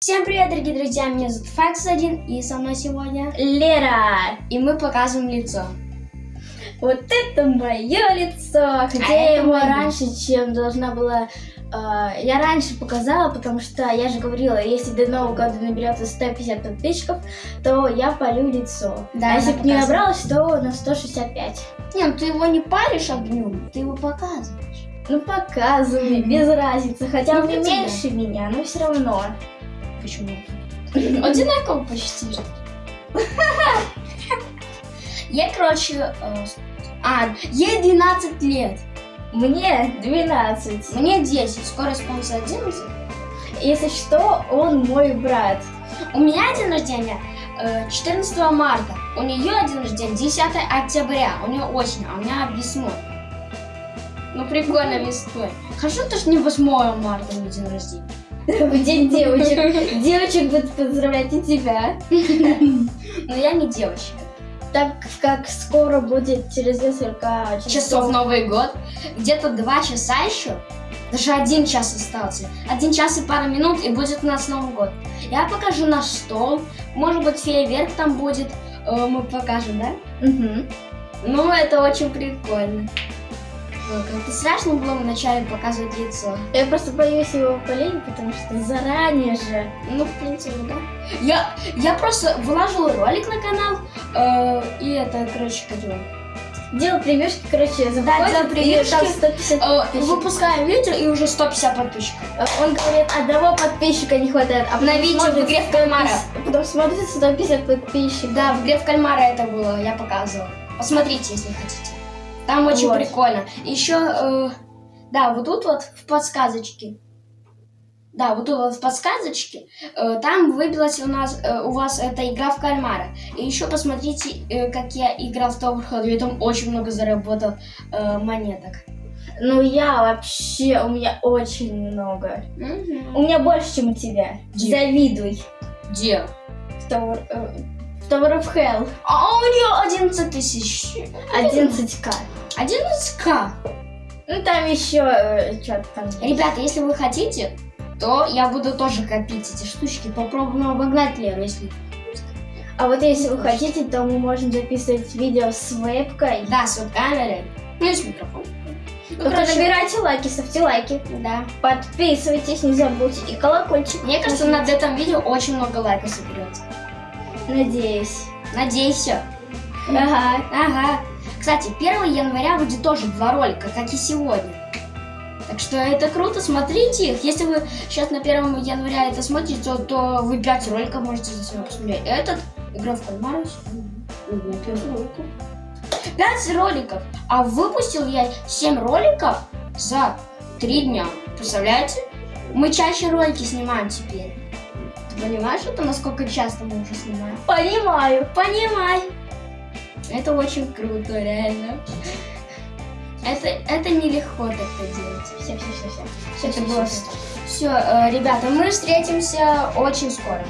Всем привет, дорогие друзья, меня зовут Факс1, и со мной сегодня Лера, и мы показываем лицо. Вот это мое лицо, хотя А я его моё. раньше, чем должна была... э, я раньше показала, потому что я же говорила, если до Нового года наберется 150 подписчиков, то я полю лицо. Да, а если бы не набралось, то на 165. Не, ну ты его не паришь огнем, ты его показываешь. Ну показывай, без разницы, хотя Ну, он меньше меня, но все равно. Почему? Одинаково почти же. Я, короче, э, а, ей 12 лет, Мне 12. мне 10, скоро исполнится 11. Если что, он мой брат. У меня день рождения э, 14 марта, у нее день рождения 10 октября, у нее осень, а у меня весной. Ну прикольно весной. Хорошо, то, что не 8 марта у меня день рождения. В день девочек. Девочек будут поздравлять и тебя. Но я не девочка. Так как скоро будет через несколько Часов Новый год. Где-то 2 часа еще. Даже один час остался. Один час и пара минут, и будет у нас Новый год. Я покажу наш стол. Может быть, фейерверк там будет. Э, Мы покажем, да? Мгм. Ну, это очень прикольно. Как-то страшно было вначале показывать лицо. Я просто боюсь его полить, потому что заранее же. Ну, в принципе, да. Я, я просто выложила ролик на канал, э, и это, короче, как его, Делал превьюшки, короче, заходит, делал и превьюшки. там 150 э, выпускаем видео, и уже 150 подписчиков. Он говорит, одного подписчика не хватает. А видео в игре в кальмара. 150 Потом смотрит 150 подписчиков. Да, в игре в кальмара это было, я показывала. Посмотрите, если хотите. Там очень Вот. прикольно. Еще, э, да, вот тут вот в подсказочке. Да, вот тут вот в подсказочке. э, там выбилась у нас, э, у вас эта игра в кальмара. И еще посмотрите, э, как я играл в Tower. Я там очень много заработал э, монеток. Ну я вообще, у меня очень много. У меня больше, чем у тебя. Где? Завидуй. Где? В Tower, э, Tower of Hell. А у нее 11 тысяч. 11к. 11к. Ну там еще что-то там. Ребята, если вы хотите, то я буду тоже копить эти штучки. Попробуем обогнать Леру, если... А вот если вы хотите, то мы можем записывать видео с вебкой. Да, с камерой. Ну и с микрофоном. Ну, Только короче, набирайте лайки, ставьте лайки. Да. Подписывайтесь, не забудьте. И колокольчик. Мне кажется, над этом видео очень много лайков соберется. Надеюсь. Надеюсь. Ага. Ага. Кстати, 1 января будет тоже два ролика, как и сегодня. Так что это круто, смотрите их. Если вы сейчас на 1 января это смотрите, то, то вы 5 роликов можете за себя посмотреть. Этот, игра в кальмара. Ого, 5 роликов. 5 роликов. А выпустил я 7 роликов за 3 дня. Представляете? Мы чаще ролики снимаем теперь. Понимаешь, это насколько часто мы уже снимаем? Понимаю. Понимай. Это очень круто, реально. Это, это нелегко так-то делать. Все, все, все, все. Всё, Это всё, было всё. Все, ребята, мы встретимся очень скоро.